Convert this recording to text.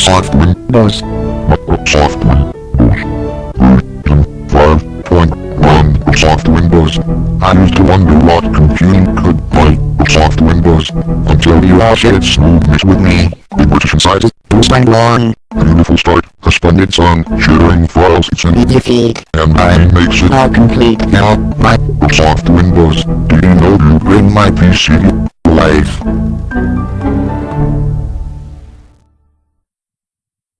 Microsoft Windows. Microsoft Windows. 5.1 Microsoft Windows. I used to wonder what computing could Microsoft Windows until you all shared smoothness with me. The British inside it, Bruce Bang Long. Beautiful start, a splendid song, sharing files, it's an easy feed. and mine makes it All complete. now. Microsoft Windows. Do you know you bring my PC?